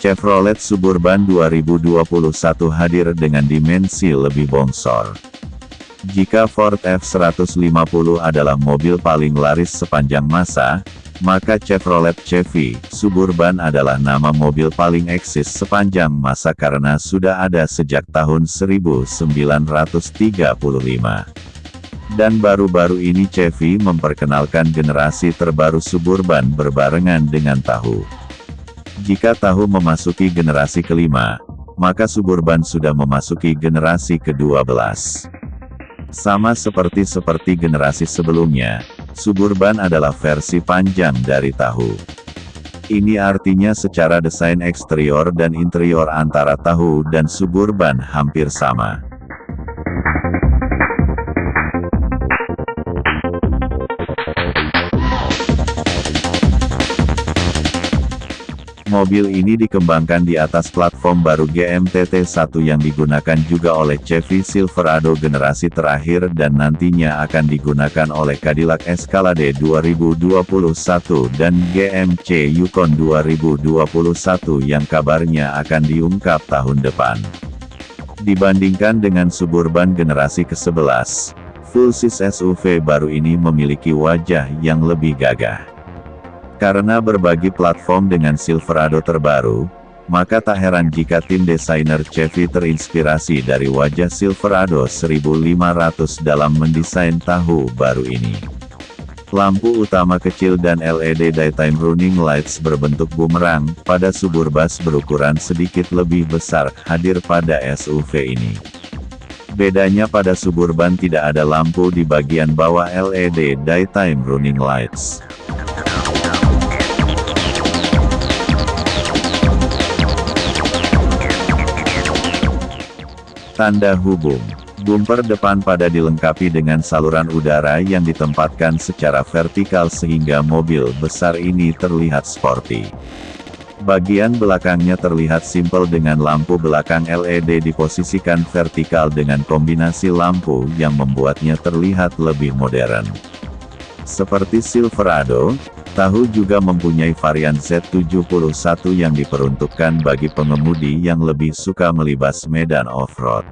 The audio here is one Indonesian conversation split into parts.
Chevrolet Suburban 2021 hadir dengan dimensi lebih bongsor. Jika Ford F-150 adalah mobil paling laris sepanjang masa, maka Chevrolet Chevy Suburban adalah nama mobil paling eksis sepanjang masa karena sudah ada sejak tahun 1935. Dan baru-baru ini Chevy memperkenalkan generasi terbaru Suburban berbarengan dengan tahu. Jika tahu memasuki generasi kelima, maka Suburban sudah memasuki generasi ke-12. Sama seperti seperti generasi sebelumnya, Suburban adalah versi panjang dari tahu. Ini artinya secara desain eksterior dan interior antara tahu dan Suburban hampir sama. Mobil ini dikembangkan di atas platform baru GMTT1 yang digunakan juga oleh Chevy Silverado generasi terakhir dan nantinya akan digunakan oleh Cadillac Escalade 2021 dan GMC Yukon 2021 yang kabarnya akan diungkap tahun depan. Dibandingkan dengan Suburban generasi ke-11, full-size SUV baru ini memiliki wajah yang lebih gagah. Karena berbagi platform dengan Silverado terbaru, maka tak heran jika tim desainer Chevy terinspirasi dari wajah Silverado 1500 dalam mendesain tahu baru ini. Lampu utama kecil dan LED daytime running lights berbentuk bumerang, pada Suburbas berukuran sedikit lebih besar, hadir pada SUV ini. Bedanya pada Suburban tidak ada lampu di bagian bawah LED daytime running lights. Tanda hubung. Bumper depan pada dilengkapi dengan saluran udara yang ditempatkan secara vertikal sehingga mobil besar ini terlihat sporty. Bagian belakangnya terlihat simpel dengan lampu belakang LED diposisikan vertikal dengan kombinasi lampu yang membuatnya terlihat lebih modern. Seperti Silverado, Tahu juga mempunyai varian Z71 yang diperuntukkan bagi pengemudi yang lebih suka melibas medan off-road.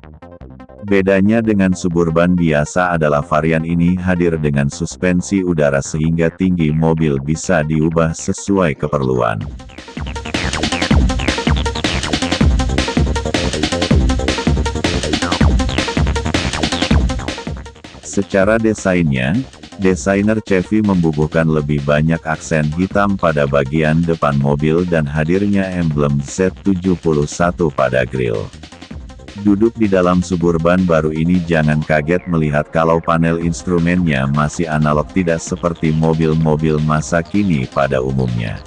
Bedanya dengan Suburban biasa adalah varian ini hadir dengan suspensi udara sehingga tinggi mobil bisa diubah sesuai keperluan. Secara desainnya, Desainer Chevy membubuhkan lebih banyak aksen hitam pada bagian depan mobil dan hadirnya emblem Z71 pada grill. Duduk di dalam Suburban baru ini jangan kaget melihat kalau panel instrumennya masih analog tidak seperti mobil-mobil masa kini pada umumnya.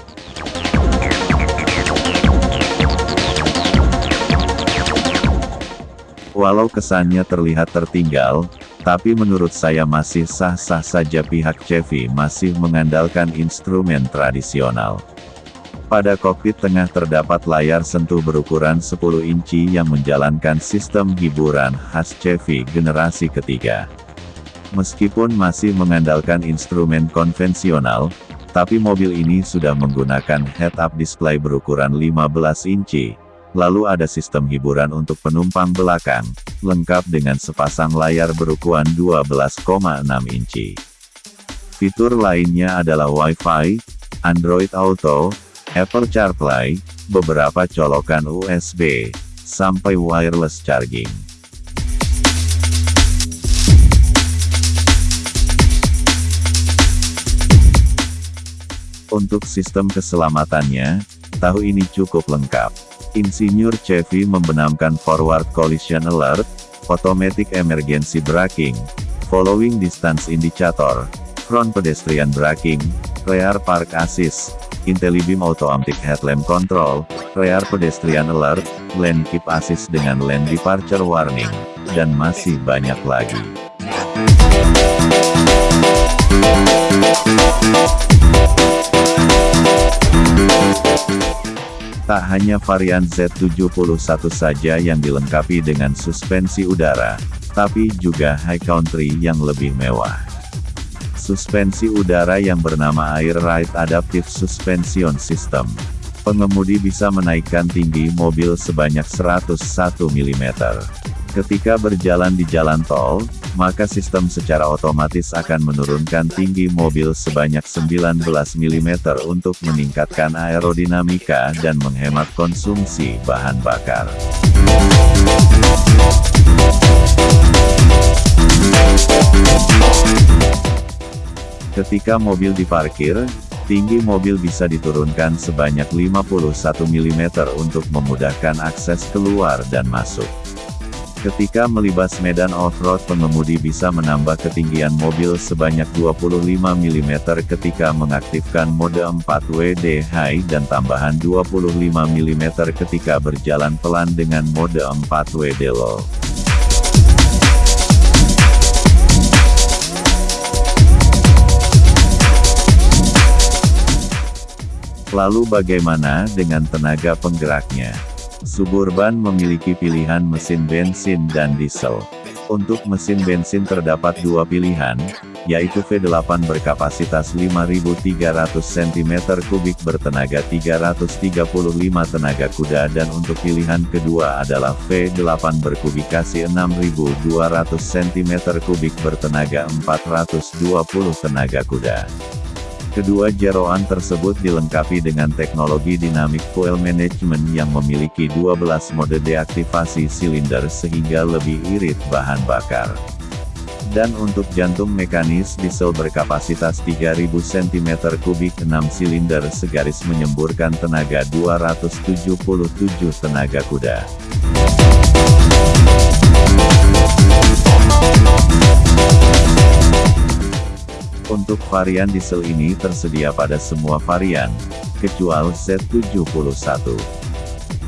Walau kesannya terlihat tertinggal, tapi menurut saya masih sah-sah saja pihak Chevy masih mengandalkan instrumen tradisional. Pada kokpit tengah terdapat layar sentuh berukuran 10 inci yang menjalankan sistem hiburan khas Chevy generasi ketiga. Meskipun masih mengandalkan instrumen konvensional, tapi mobil ini sudah menggunakan head-up display berukuran 15 inci, Lalu ada sistem hiburan untuk penumpang belakang, lengkap dengan sepasang layar berukuran 12,6 inci. Fitur lainnya adalah Wi-Fi, Android Auto, Apple CarPlay, beberapa colokan USB, sampai wireless charging. Untuk sistem keselamatannya, tahu ini cukup lengkap. Insinyur Chevy membenamkan Forward Collision Alert, Automatic Emergency Braking, Following Distance Indicator, Front Pedestrian Braking, Rear Park Assist, IntelliBeam Automatic Headlamp Control, Rear Pedestrian Alert, Lane Keep Assist dengan Lane Departure Warning, dan masih banyak lagi. Tak hanya varian Z71 saja yang dilengkapi dengan suspensi udara, tapi juga high country yang lebih mewah. Suspensi udara yang bernama Air Ride Adaptive Suspension System. Pengemudi bisa menaikkan tinggi mobil sebanyak 101 mm. Ketika berjalan di jalan tol, maka sistem secara otomatis akan menurunkan tinggi mobil sebanyak 19 mm untuk meningkatkan aerodinamika dan menghemat konsumsi bahan bakar. Ketika mobil diparkir, tinggi mobil bisa diturunkan sebanyak 51 mm untuk memudahkan akses keluar dan masuk. Ketika melibas medan off-road pengemudi bisa menambah ketinggian mobil sebanyak 25 mm ketika mengaktifkan mode 4WD High dan tambahan 25 mm ketika berjalan pelan dengan mode 4WD Low. Lalu bagaimana dengan tenaga penggeraknya? Suburban memiliki pilihan mesin bensin dan diesel. Untuk mesin bensin terdapat dua pilihan, yaitu V8 berkapasitas 5300 cm3 bertenaga 335 tenaga kuda dan untuk pilihan kedua adalah V8 berkubikasi 6200 cm3 bertenaga 420 tenaga kuda. Kedua jeroan tersebut dilengkapi dengan teknologi Dynamic Fuel Management yang memiliki 12 mode deaktivasi silinder sehingga lebih irit bahan bakar. Dan untuk jantung mekanis diesel berkapasitas 3000 cm3 6 silinder segaris menyemburkan tenaga 277 tenaga kuda. Untuk varian diesel ini tersedia pada semua varian, kecuali Z71.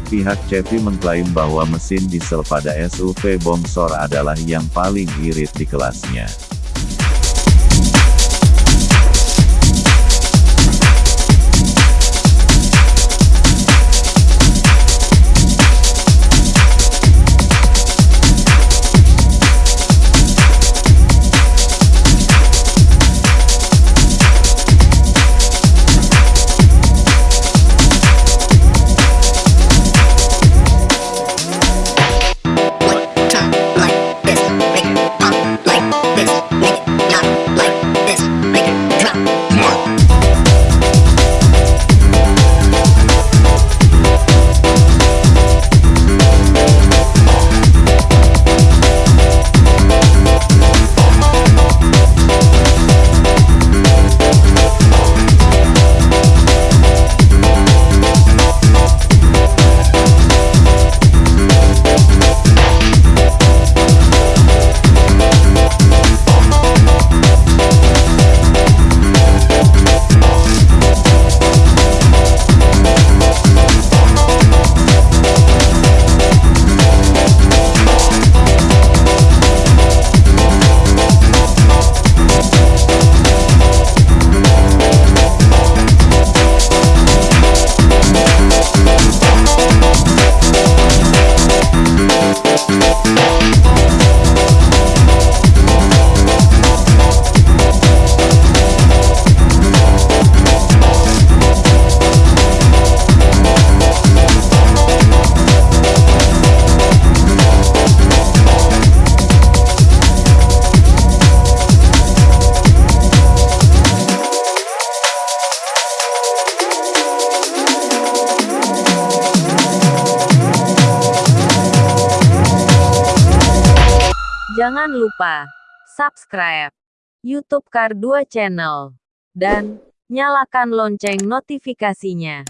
Pihak Chevy mengklaim bahwa mesin diesel pada SUV Bongsor adalah yang paling irit di kelasnya. Jangan lupa subscribe YouTube Kar 2 Channel dan nyalakan lonceng notifikasinya.